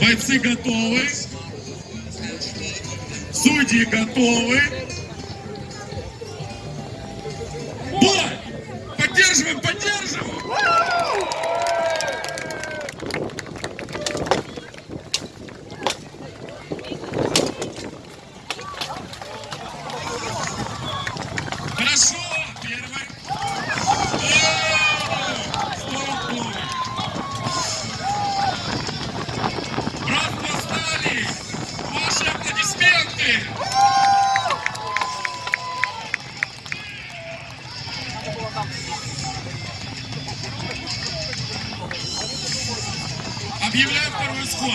Бойцы готовы. Судьи готовы.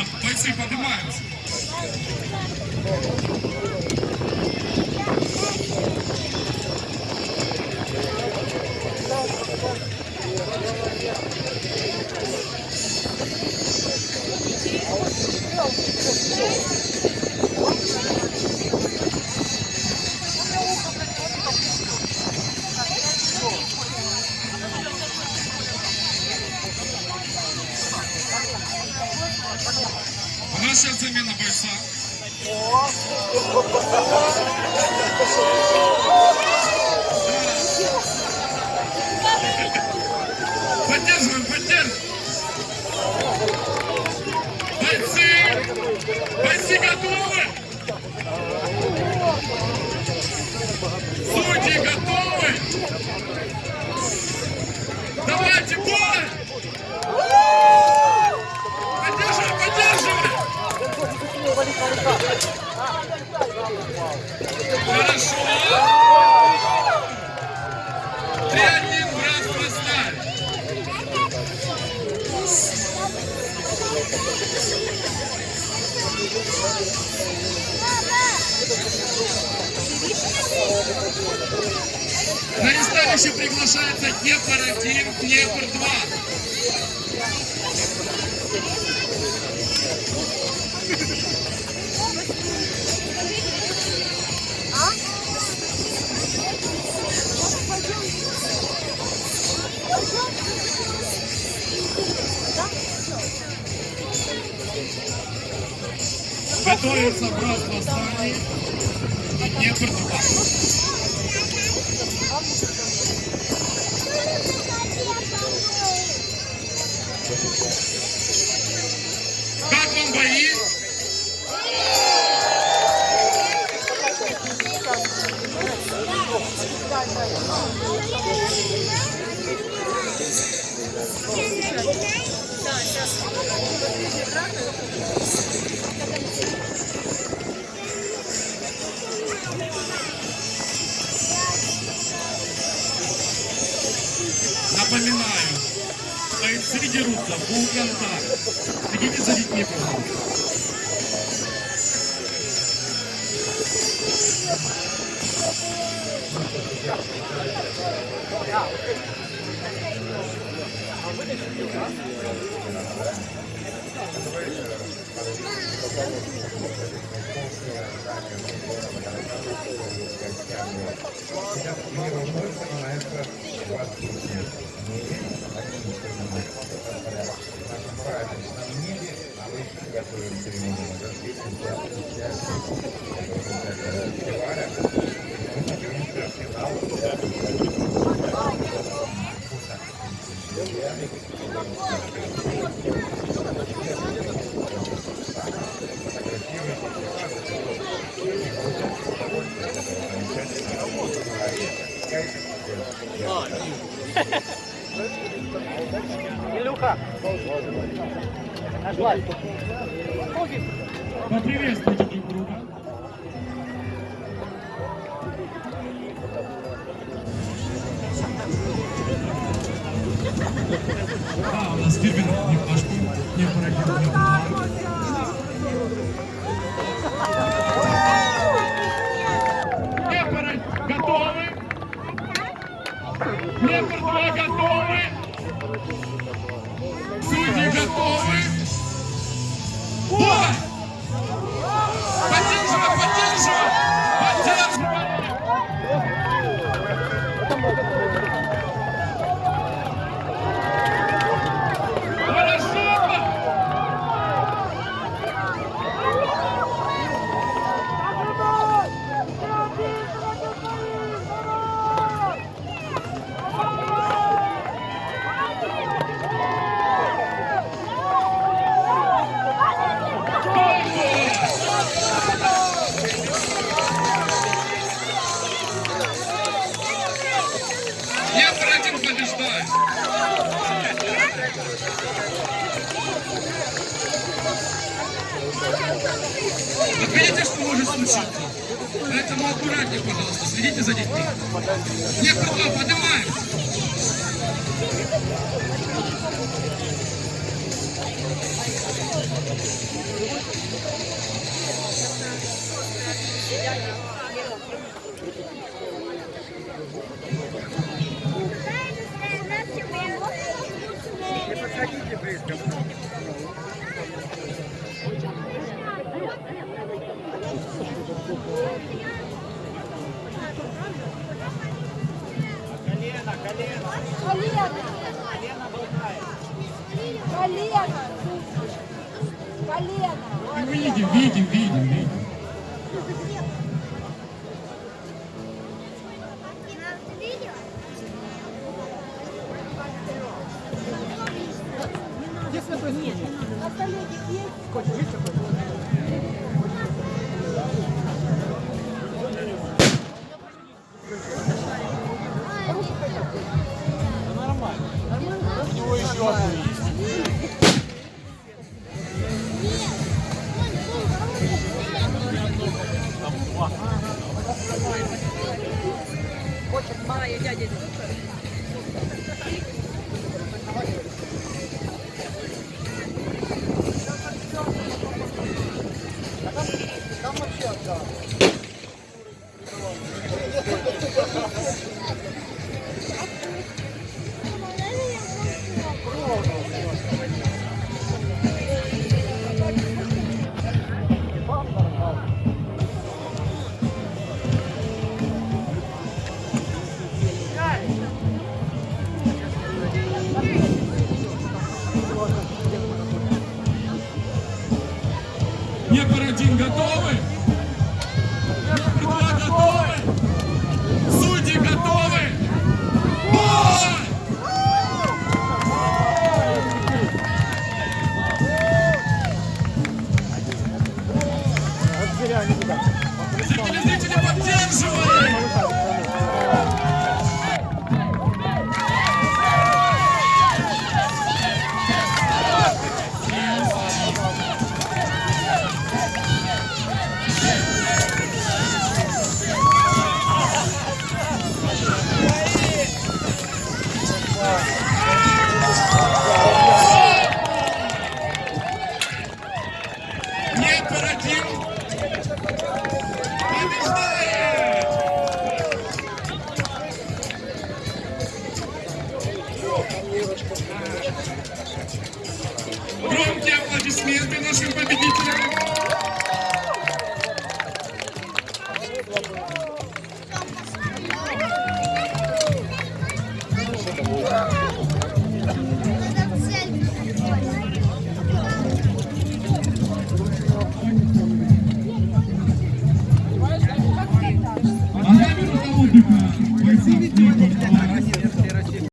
Сход. Бойцы поднимаются. Сейчас замена бойца. Чаще приглашается Днепр-1, Днепр-2. Готовится брат восстание Днепр-2. Thank you. Дерутся full контакт. Следите за детьми, пожалуйста. Илюха! Нашла. Поприветствуйте друг друга. Да, у нас фирменный немножко не пройдет. Днепр готовы? Днепр 2 готовы? Поэтому аккуратнее, пожалуйста, следите за детьми. Некто два, поднимаем. Не колено. Колено. Колено. Видим, видим, видим, видим. На столе есть? Thank you. Днепр один готовы? Днепр два готовы? Судьи готовы? Бой! Телезрители поддерживают!